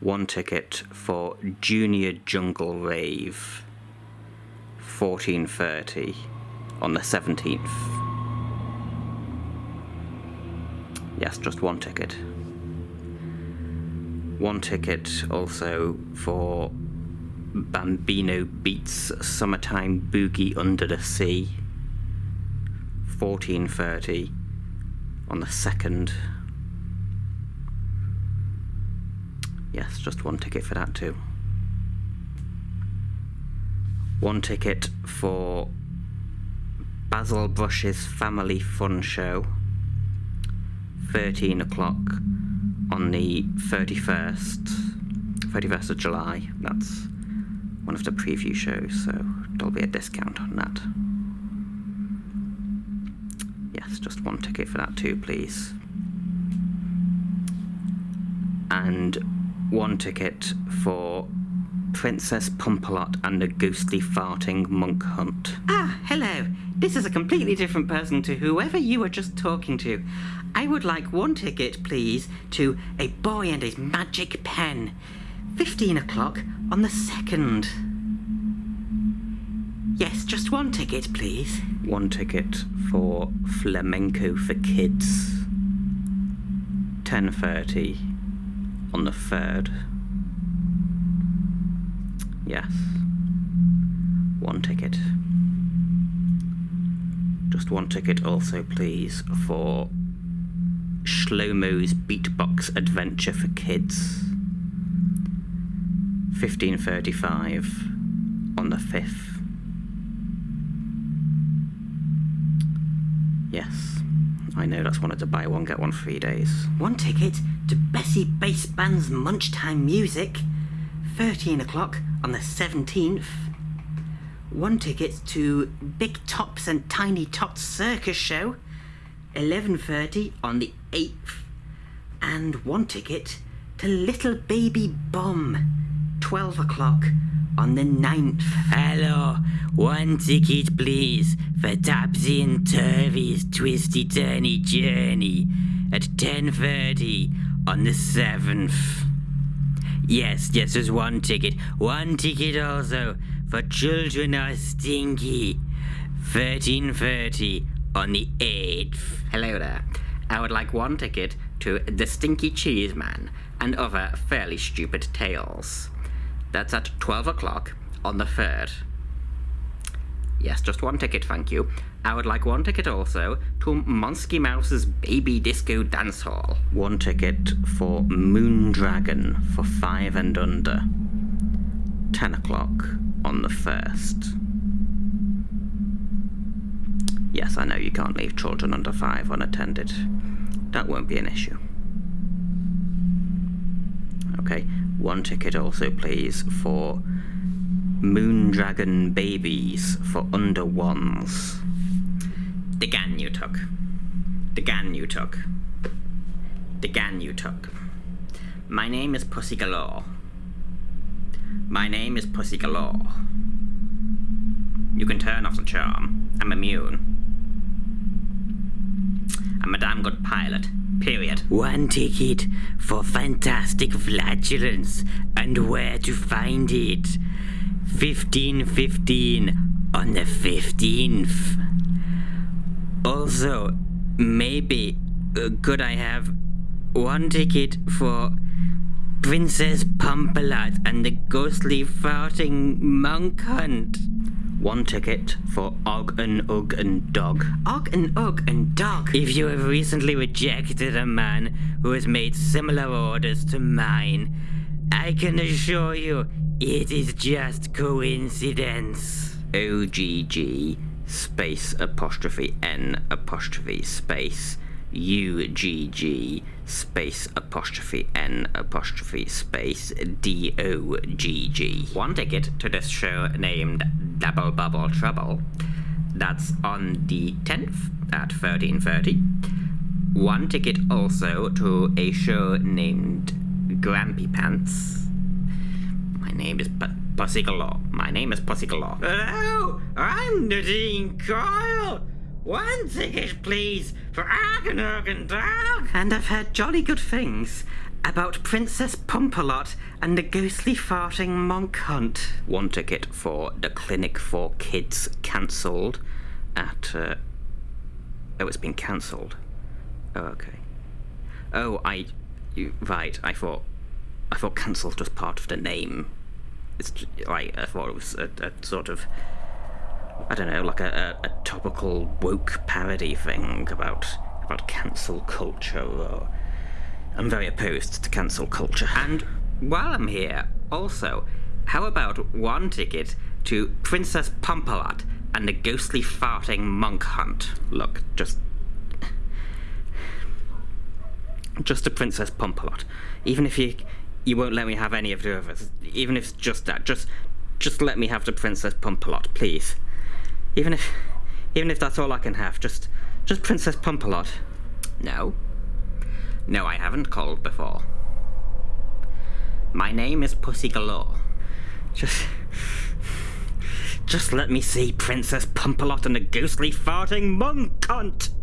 One ticket for Junior Jungle Rave. 14.30 on the 17th. Yes, just one ticket. One ticket also for Bambino Beats Summertime Boogie Under the Sea. 14.30 on the 2nd. Yes, just one ticket for that too. One ticket for Basil Brush's Family Fun Show. 13 o'clock on the 31st, 31st of July. That's one of the preview shows, so there'll be a discount on that. Yes, just one ticket for that too, please. And one ticket for Princess Pumpalot and the Ghostly Farting Monk Hunt. Ah, hello. This is a completely different person to whoever you were just talking to. I would like one ticket, please, to A Boy and His Magic Pen. 15 o'clock on the 2nd. Yes, just one ticket, please. One ticket for Flamenco for Kids. 10.30 on the 3rd. Yes. One ticket. Just one ticket also, please, for Shlomo's Beatbox Adventure for Kids. 15.35 on the 5th. Yes, I know that's one of the buy one get one free days. One ticket to Bessie Bass Band's Munchtime Music. 13 o'clock on the 17th. One ticket to Big Tops and Tiny Tots Circus Show. 11.30 on the 8th. And one ticket to Little Baby Bum. 12 o'clock on the 9th. Hello, one ticket please for Topsy and Turvy's Twisty Turny Journey at 10.30 on the 7th. Yes, yes, there's one ticket. One ticket also for Children Are Stinky. 13.30 on the 8th. Hello there. I would like one ticket to The Stinky Cheese Man and other fairly stupid tales. That's at 12 o'clock on the 3rd. Yes, just one ticket, thank you. I would like one ticket also to Monsky Mouse's Baby Disco Dance Hall. One ticket for Moondragon for five and under. 10 o'clock on the 1st. Yes, I know you can't leave children under five unattended. That won't be an issue. Okay, one ticket also, please, for Moondragon Babies for under ones. The gan you took. The gan you took. The gan you took. My name is Pussy Galore. My name is Pussy Galore. You can turn off the charm. I'm immune. I'm a damn good pilot. Period. One ticket for fantastic flatulence and where to find it. 1515 on the 15th. Also, maybe uh, could I have one ticket for Princess Pumpalot and the ghostly farting monk hunt? One ticket for Og and Ugg and Dog. Og and Ugg and Dog. If you have recently rejected a man who has made similar orders to mine, I can assure you it is just coincidence. OGG space apostrophe N apostrophe space UGG space apostrophe N apostrophe space D-O-G-G. One ticket to this show named Double Bubble Trouble. That's on the 10th at 13.30. One ticket also to a show named Grampy Pants. My name is P- Pussy Galore. My name is Pussy Galore. Hello, I'm Nadine Coyle. One ticket, please, for Argan Argan Dog. And I've heard jolly good things. About Princess Pumpalot and the ghostly farting monk hunt. One ticket for the Clinic for Kids cancelled at. Uh, oh, it's been cancelled. Oh, okay. Oh, I. You, right, I thought. I thought cancelled was part of the name. It's like I thought it was a, a sort of. I don't know, like a, a, a topical woke parody thing about about cancel culture. Or, I'm very opposed to cancel culture. And while I'm here, also, how about one ticket to Princess Pumpalot and the ghostly farting monk hunt? Look, just. Just a Princess Pumpalot. Even if you you won't let me have any of the others, even if it's just that, just just let me have the Princess Pumpalot, please. Even if even if that's all I can have, just just Princess Pumpalot. No. No, I haven't called before. My name is Pussy Galore. Just. Just let me see Princess Pumpalot and the ghostly farting monk cunt!